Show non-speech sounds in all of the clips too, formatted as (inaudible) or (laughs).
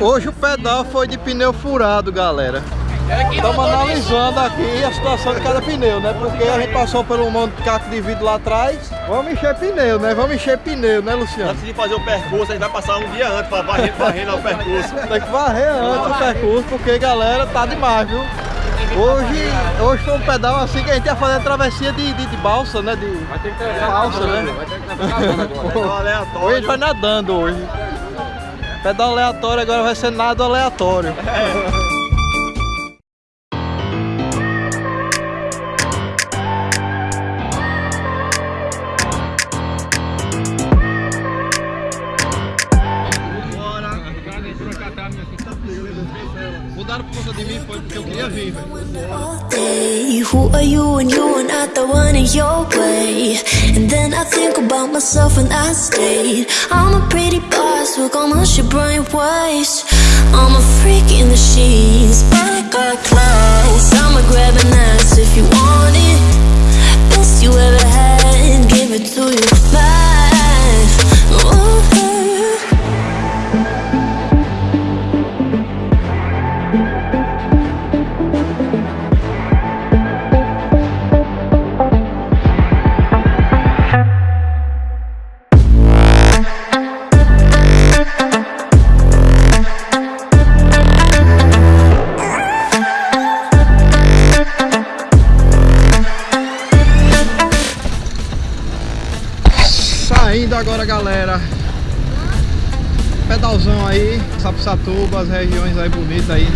Hoje o pedal foi de pneu furado, galera. Estamos analisando aqui a situação de cada pneu, né? Porque a gente passou por um monte de caco de vidro lá atrás. Vamos encher pneu, né? Vamos encher pneu, né, Luciano? Antes de fazer o percurso, a gente vai passar um dia antes para varrer, varrer o percurso. Tem que varrer antes o percurso, porque, galera, tá demais, viu? Hoje, hoje foi um pedal assim que a gente ia fazer a travessia de, de, de balsa, né? De Vai ter que ter balsa, né? Vai ter que (laughs) ter nadando agora. Pedal Hoje a aleatório. gente vai nadando hoje. Pedal aleatório agora vai ser nado aleatório. Mudaram por conta de mim, foi porque eu queria vir, velho. Who are you and you are not the one in your way? And then I think about myself and I stayed. I'm a pretty boss, look on my shit bright ways. I'm a freak in the sheets, I got class. I'ma grab an ass if you want it. Best you ever had, give it to you back. Pedalzão aí, Sapsatuba, as regiões aí bonitas aí.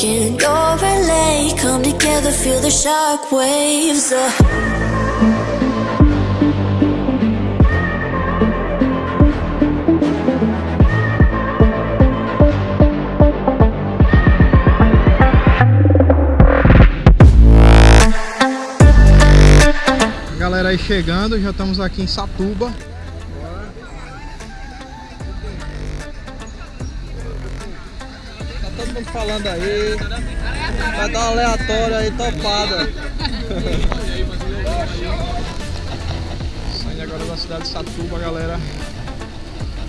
And you're LA. Come together, feel the shock waves. Uh. Galera aí chegando, já estamos aqui em Satuba. Mundo falando aí. Vai dar uma aleatória aí, topada. Saindo agora da cidade de Satuba, galera.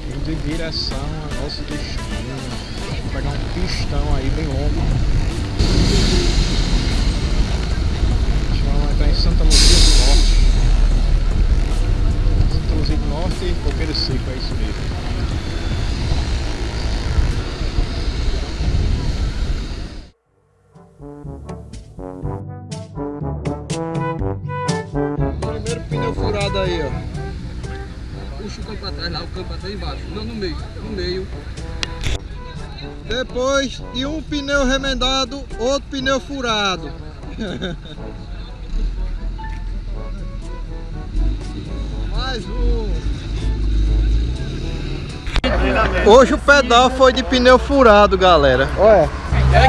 Indo em direção ao nosso destino. Vou pegar um pistão aí bem longo. A gente vai entrar em Santa Luzia do Norte. Santa Luzia do Norte Coqueiro Seco, pra trás embaixo. Não no meio, no meio. Depois de um pneu remendado, outro pneu furado. (laughs) Mais um. Hoje o pedal foi de pneu furado, galera. Olha,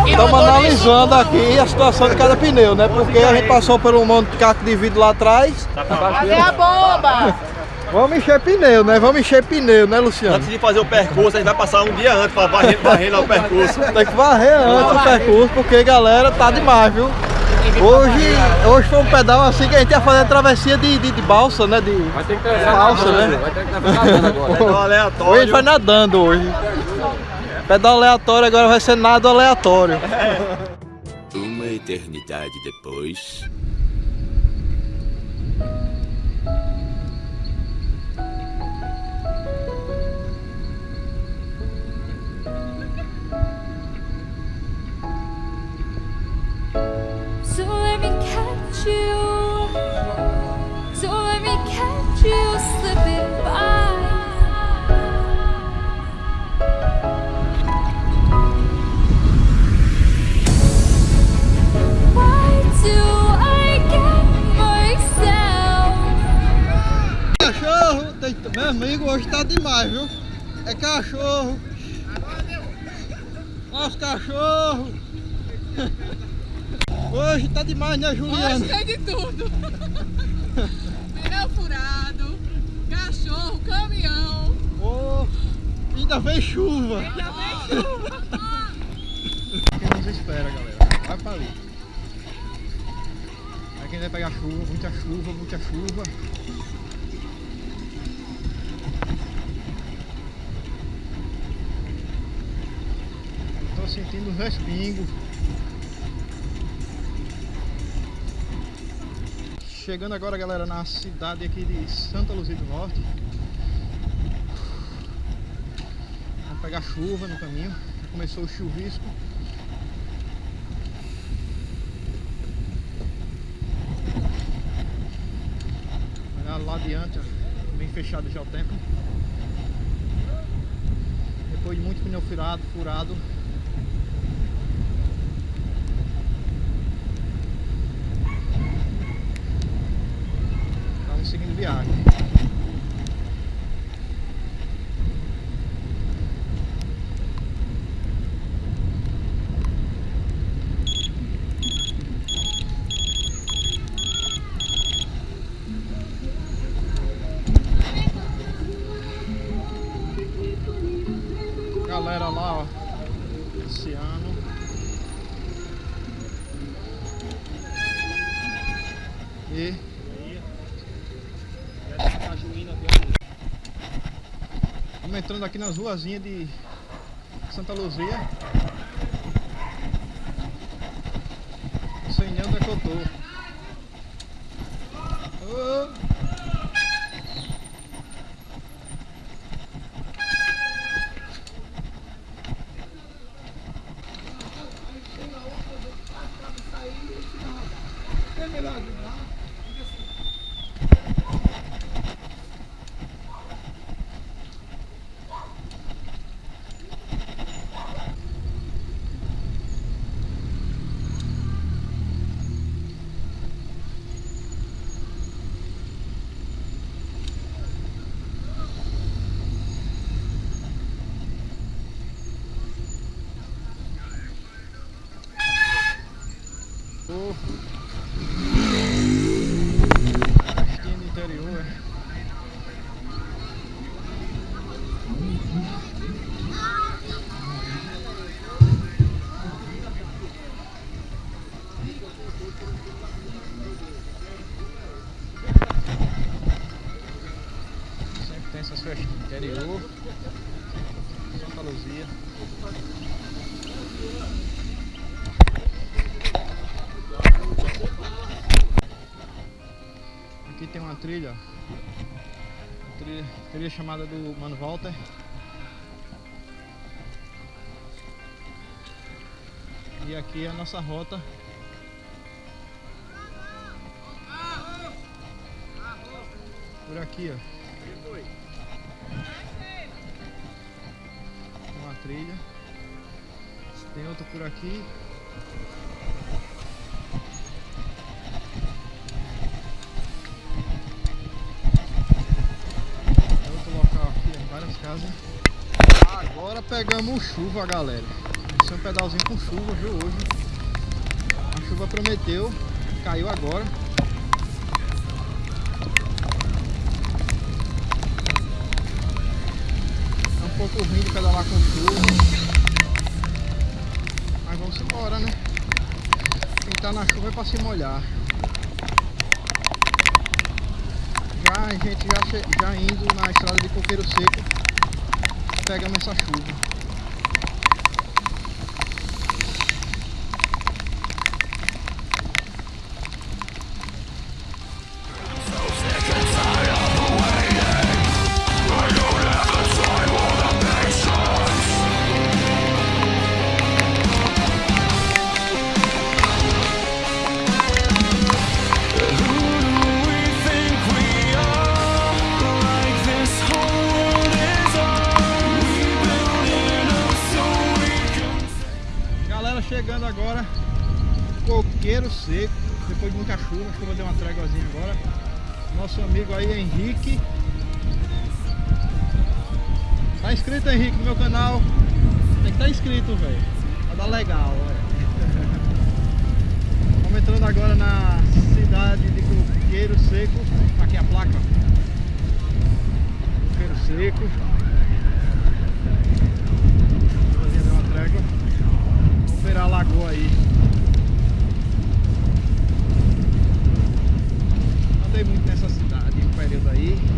estamos analisando aqui a situação de cada pneu, né? Porque a gente passou por um monte de caco de vidro lá atrás. Cadê a bomba? Vamos encher pneu, né? Vamos encher pneu, né, Luciano? Antes de fazer o percurso, a gente vai passar um dia antes para varrer, varrer o percurso. Tem que varrer antes o percurso, porque galera, tá demais, viu? Hoje, hoje foi um pedal assim que a gente ia fazer a travessia de, de, de balsa, né? De Vai ter que ter balsa, né? Vai ter que nadando agora. Pedal Hoje a aleatório. gente vai nadando hoje. Pedal aleatório agora vai ser nado aleatório. Uma eternidade depois. cachorro tem também, amigo, hoje está demais, viu? É cachorro, Tá demais, né, Juliana? Hoje tem de tudo. (laughs) Pneu furado, cachorro, caminhão. Oh, ainda vem chuva. Já vem chuva. Quem nos espera, galera. Vai pra ali. Aí quem vai pegar chuva, muita chuva, muita chuva. Tô sentindo um respingo. Chegando agora, galera, na cidade aqui de Santa Luzia do Norte. Vamos pegar chuva no caminho. Já começou o chuvisco. Olha lá adiante, ó, bem fechado já o tempo. Depois de muito pneu furado, furado. E Estamos entrando aqui nas ruazinhas de Santa Luzia. Sei nem onde é que eu tô. Santa Luzia. Aqui tem uma trilha. Uma trilha, trilha chamada do Mano Walter. E aqui é a nossa rota. Por aqui, ó. Tem outra por aqui. É outro local aqui, várias casas. Agora pegamos chuva, galera. Esse é um pedalzinho com chuva, viu, hoje. A chuva prometeu, caiu agora. É um pouco ruim de pedalar com chuva. Vamos embora, né? Quem tá na chuva é pra se molhar. Já, a gente já, já indo na estrada de coqueiro seco, pegamos essa chuva. Uma tréguazinha agora. Nosso amigo aí, Henrique, Tá inscrito, Henrique, no meu canal? Tem que estar inscrito, velho. Vai dar legal, (laughs) velho. Estamos entrando agora na cidade de Coqueiro Seco. Aqui a placa. Coqueiro Seco. Dar uma trégua. Vamos ver a lagoa aí. Aí.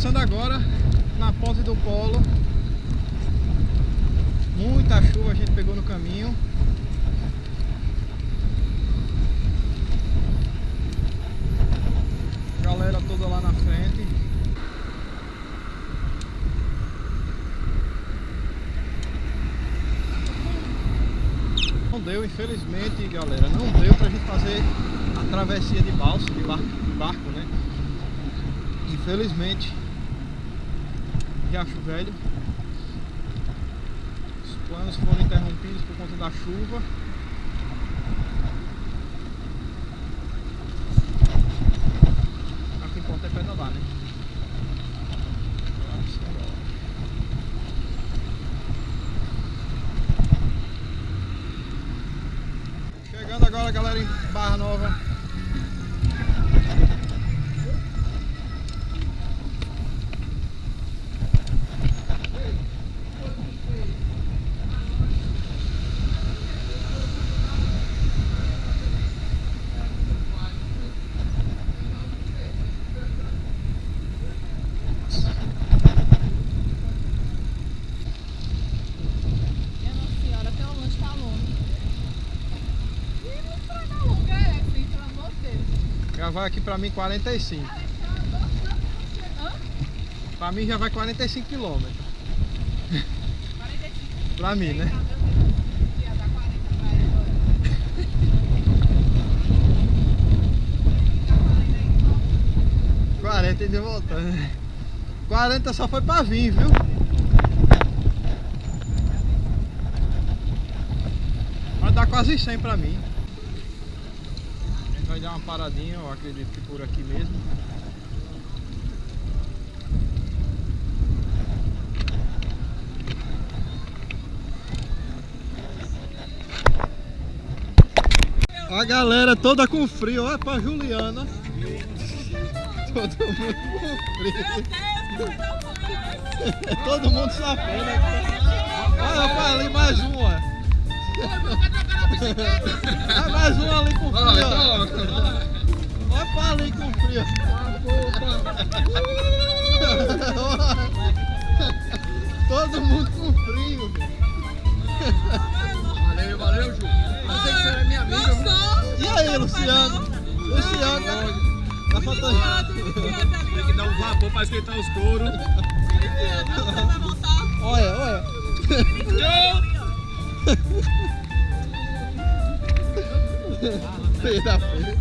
Passando agora na ponte do polo. Muita chuva a gente pegou no caminho. Galera toda lá na frente. Não deu, infelizmente, galera, não deu pra gente fazer a travessia de balsa, de barco, de barco né? Infelizmente, Riacho Velho, os planos foram interrompidos por conta da chuva. Aqui em Ponta é né? Chegando agora, galera, em Barra Nova. Minha Nossa Senhora, tem um lanche tá longe. Ih, não estraga longa, é essa, hein, pelo amor de Deus. Já vai aqui pra mim 45. Hã? Pra mim já vai 45 quilômetros. 45. (laughs) Pra mim, né? Ia dar 40 pra ele agora. 40 e de voltando. 40 só foi pra vir, viu? Vai dar quase 100 pra mim. Vai dar uma paradinha, eu acredito que por aqui mesmo. A galera toda com frio, olha pra Juliana. Todo mundo com frio. (laughs) Todo mundo safando. Olha pra ali mais uma. Olha mais uma ali com frio. ó. Olha pra ali com frio. Todo mundo com frio. Valeu, valeu, Ju. Você que é minha amiga. E aí, Luciano? Luciano tá, tá faltando. Tem que dar um vapor pra esquentar os couros. Olha, olha. 哼这有肥